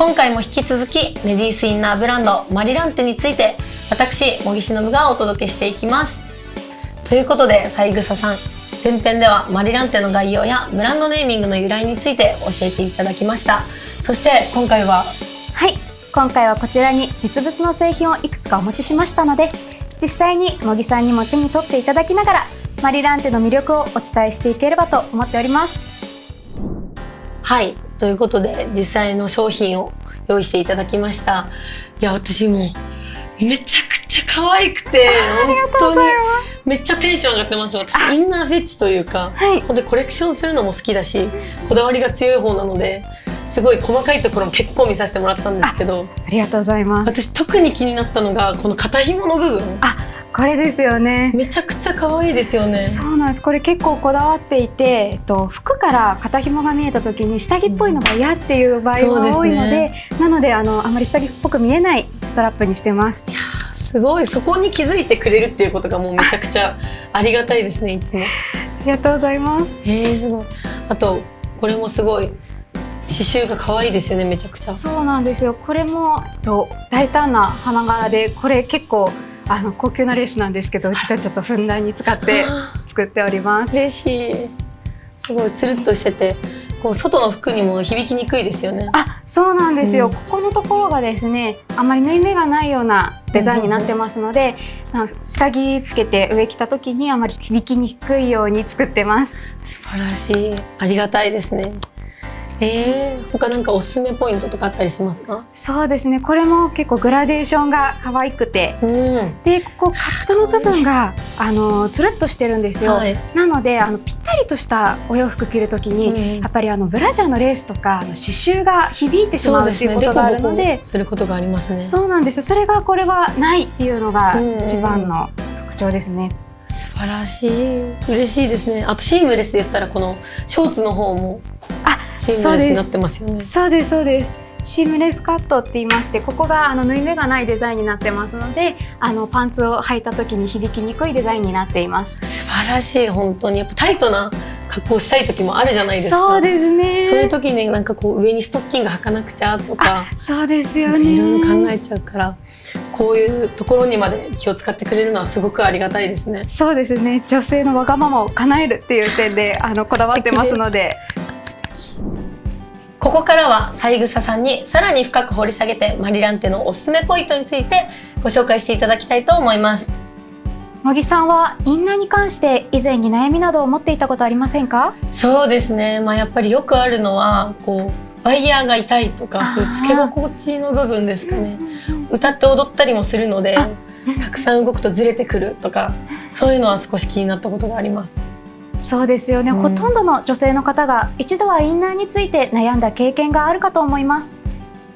今回も引き続きレディースインナーブランドマリランテについて私茂木忍がお届けしていきます。ということで三枝さん前編ではマリランテの概要やブランドネーミングの由来について教えていただきました。そして今回ははい。今回はこちらに実物の製品をいくつかお持ちしましたので実際に茂木さんにも手に取っていただきながらマリランテの魅力をお伝えしていければと思っております。はいということで実際の商品を用意していただきました。いや私もめちゃくちゃ可愛くて本当にめっちゃテンション上がってます。私インナーフェッチというか、はい、本当にコレクションするのも好きだしこだわりが強い方なのですごい細かいところも結構見させてもらったんですけどありがとうございます。私特に気になったのがこの肩紐の部分。あこれですよね。めちゃくちゃ可愛いですよね。そうなんです。これ結構こだわっていて、えっと、服から肩紐が見えた時に下着っぽいのが嫌っていう場合が多いのででね、なのであのあまり下着っぽく見えないストラップにしてます。すごい。そこに気づいてくれるっていうことがもうめちゃくちゃ ありがたいですねいつも。ありがとうございます。えー、すごい。あとこれもすごい。刺繍が可愛いですよねめちゃくちゃ。そうなんですよ。これもと大胆な花柄でこれ結構あの高級なレースなんですけどうちではちょっとふんだんに使って作っております。嬉しい。すごいつるっとしててこう外の服にも響きにくいですよね。あそうなんですよ、うん、ここのところがですねあまり縫い目がないようなデザインになってますので、うん、下着つけて上着た時にあまり響きにくいように作ってます。素晴らしい。ありがたいですねえー、他なんかおすすめポイントとかあったりしますか？そうですね。これも結構グラデーションが可愛くて、うん、でここカップの部分があのつるっとしてるんですよ、はい、なのであのぴったりとしたお洋服着るときに、うん、やっぱりあのブラジャーのレースとか刺繍が響いてしまうっていうことがあるので、することがありますね。そうなんですそれがこれはないっていうのが一番の特徴ですね、素晴らしい。嬉しいですね。あとシームレスで言ったらこのショーツの方もシームレスになってますよね。そうです。そうですシームレスカットって言いましてここがあの縫い目がないデザインになってますのであのパンツを履いた時に響きにくいデザインになっています。素晴らしい本当に。やっぱタイトな格好したい時もあるじゃないですか。そうですね。そういう時になんかこう上にストッキング履かなくちゃとかそうですよね。いろいろ考えちゃうからこういうところにまで気を使ってくれるのはすごくありがたいですね。そうですね。女性のわがままを叶えるっていう点であのこだわってますのでここからは三枝さんにさらに深く掘り下げてマリランテのおすすめポイントについてご紹介していただきたいと思います。茂木さんはインナーに関して以前に悩みなどを持っていたことありませんか？そうですね。まあやっぱりよくあるのはこうワイヤーが痛いとかそういうつけ心地の部分ですかね。歌って踊ったりもするのでたくさん動くとずれてくるとかそういうのは少し気になったことがありますそうですよね、うん、ほとんどの女性の方が一度はインナーについて悩んだ経験があるかと思います。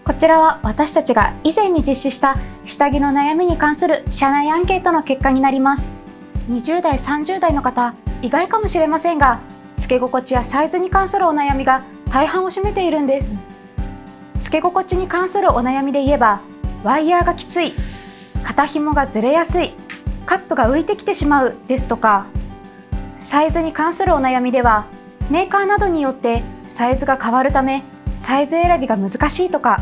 こちらは私たちが以前に実施した下着の悩みに関する社内アンケートの結果になります。20代30代の方意外かもしれませんがつけ心地やサイズに関するお悩みが大半を占めているんです。つけ心地に関するお悩みで言えばワイヤーがきつい肩紐がずれやすいカップが浮いてきてしまうですとかサイズに関するお悩みではメーカーなどによってサイズが変わるためサイズ選びが難しいとか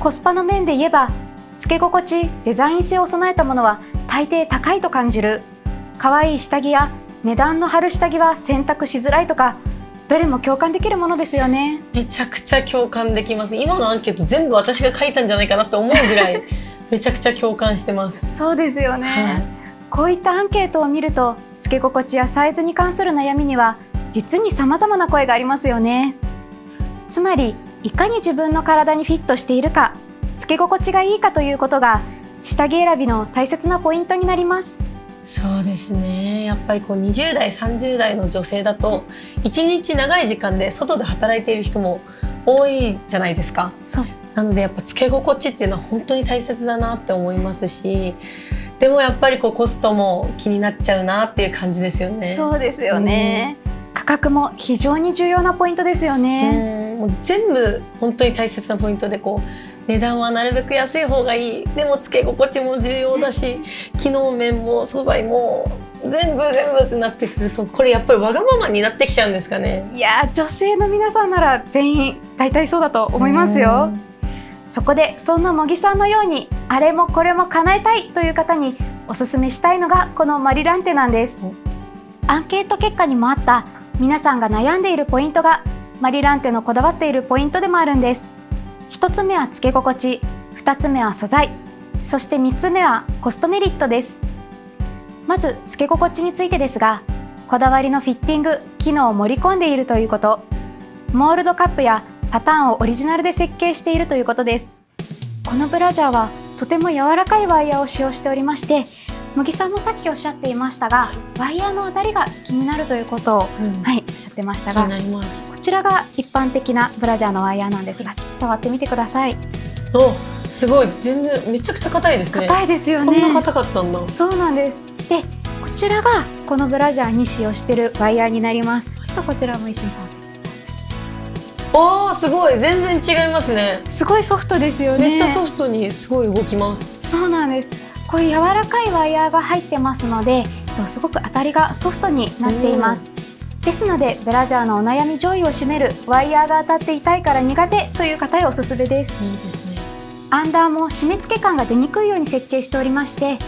コスパの面で言えばつけ心地デザイン性を備えたものは大抵高いと感じる。可愛い下着や値段の張る下着は選択しづらいとかどれも共感できるものですよね。めちゃくちゃ共感できます。今のアンケート全部私が書いたんじゃないかなって思うぐらいめちゃくちゃ共感してます。そうですよね、はい、こういったアンケートを見るとつけ心地やサイズに関する悩みには実に様々な声がありますよね。つまりいかに自分の体にフィットしているかつけ心地がいいかということが下着選びの大切なポイントになります。そうですね。やっぱりこう20代30代の女性だと一日長い時間で外で働いている人も多いじゃないですか。なのでやっぱつけ心地っていうのは本当に大切だなって思いますしでもやっぱりこうコストも気になっちゃうなっていう感じですよね。そうですよね、うん、価格も非常に重要なポイントですよね。もう全部本当に大切なポイントでこう値段はなるべく安い方がいいでもつけ心地も重要だし 機能面も素材も全部全部ってなってくるとこれやっぱりわがままになってきちゃうんですかねいや女性の皆さんなら全員大体そうだと思いますよ。そこでそんな茂木さんのようにあれもこれも叶えたいという方におすすめしたいのがこのマリランテなんです。アンケート結果にもあった皆さんが悩んでいるポイントがマリランテのこだわっているポイントでもあるんです。1つ目はつけ心地2つ目は素材そして3つ目はコストメリットです。まずつけ心地についてですがこだわりのフィッティング機能を盛り込んでいるということ。モールドカップやパターンをオリジナルで設計しているということです。このブラジャーはとても柔らかいワイヤーを使用しておりまして茂木さんもさっきおっしゃっていましたがワイヤーの当たりが気になるということを、うん、はいおっしゃってましたが気になります。こちらが一般的なブラジャーのワイヤーなんですがちょっと触ってみてください。おすごい。全然めちゃくちゃ硬いですね。硬いですよね。こんな硬かったんだ。そうなんです。でこちらがこのブラジャーに使用しているワイヤーになります。ちょっとこちらも一緒に触っておーすごい。全然違いますね。すごいソフトですよね。めっちゃソフトにすごい動きます。そうなんです。こういう柔らかいワイヤーが入ってますのですごく当たりがソフトになっています、ですのでブラジャーのお悩み上位を占めるワイヤーが当たって痛いから苦手という方へおすすめです。いいですね。アンダーも締め付け感が出にくいように設計しておりまして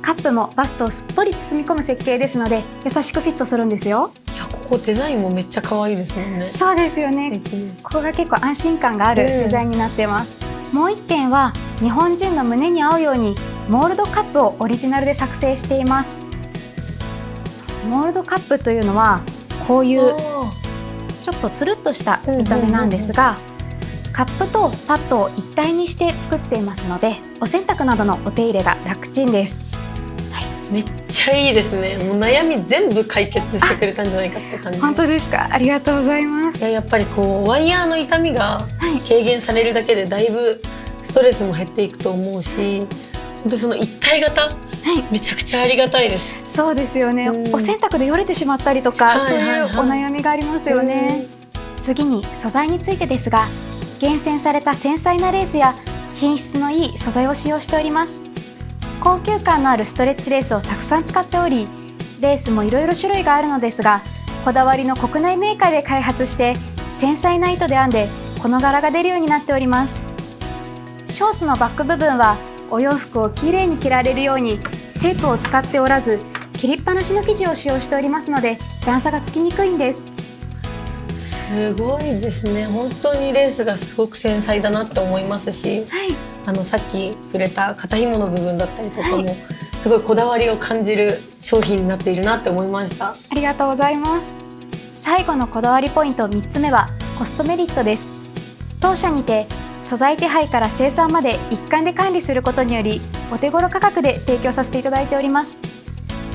カップもバストをすっぽり包み込む設計ですので優しくフィットするんですよここデザインもめっちゃ可愛いですもんね。そうですよね。ここが結構安心感があるデザインになっています、うん、もう一点は日本人の胸に合うようにモールドカップをオリジナルで作成しています。モールドカップというのはこういうちょっとつるっとした見た目なんですが、カップとパッドを一体にして作っていますのでお洗濯などのお手入れが楽ちんですめっちゃいいですね。もう悩み全部解決してくれたんじゃないかって感じ。本当ですか？ありがとうございます。いややっぱりこうワイヤーの痛みが軽減されるだけでだいぶストレスも減っていくと思うし本当その一体型、はい、めちゃくちゃありがたいです。そうですよね、うん、お洗濯でよれてしまったりとか、そういうお悩みがありますよね、次に素材についてですが厳選された繊細なレースや品質のいい素材を使用しております高級感のあるストレッチレースをたくさん使っておりレースもいろいろ種類があるのですがこだわりの国内メーカーで開発して繊細な糸で編んでこの柄が出るようになっております。ショーツのバック部分はお洋服をきれいに着られるようにテープを使っておらず切りっぱなしの生地を使用しておりますので段差がつきにくいんです。すごいですね。本当にレースがすごく繊細だなって思いますし、はい、あのさっき触れた肩紐の部分だったりとかも、はい、すごいこだわりを感じる商品になっているなって思いました。ありがとうございます。最後のこだわりポイント3つ目はコストメリットです。当社にて素材手配から生産まで一貫で管理することによりお手頃価格で提供させていただいております。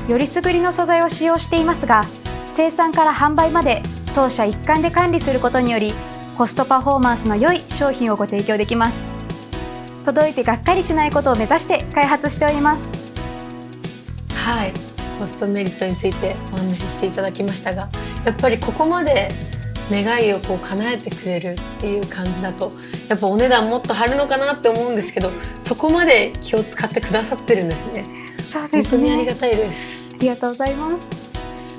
よりすぐりの素材を使用していますが生産から販売まで当社一貫で管理することによりコストパフォーマンスの良い商品をご提供できます届いてがっかりしないことを目指して開発しております。はい。コストメリットについてお話ししていただきましたがやっぱりここまで願いをこう叶えてくれるっていう感じだとやっぱお値段もっと張るのかなって思うんですけどそこまで気を使ってくださってるんですね。そうですね。本当にありがたいです。ありがとうございます。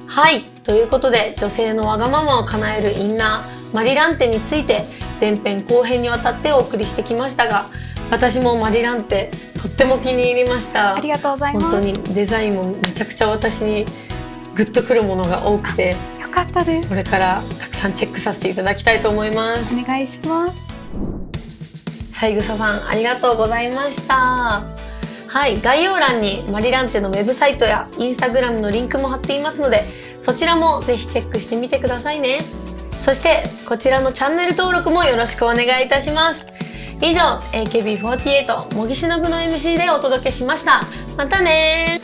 はい。ということで女性のわがままを叶えるインナーマリランテについて前編後編にわたってお送りしてきましたが私もマリランテとっても気に入りました。ありがとうございます。本当にデザインもめちゃくちゃ私にグッとくるものが多くてよかったです。これからたくさんチェックさせていただきたいと思います。お願いします。三枝さんありがとうございました。はい概要欄にマリランテのウェブサイトやインスタグラムのリンクも貼っていますのでそちらもぜひチェックしてみてくださいね。そしてこちらのチャンネル登録もよろしくお願いいたします以上 AKB48 模擬しのの MC でお届けしました。またね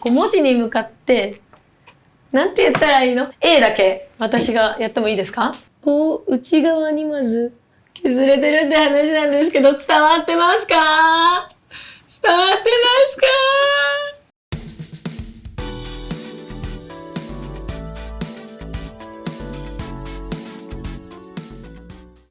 こう文字に向かってなんて言ったらいいの ?A だけ私がやってもいいですか？こう内側にまず削れてるって話なんですけど伝わってますか？伝わってますか？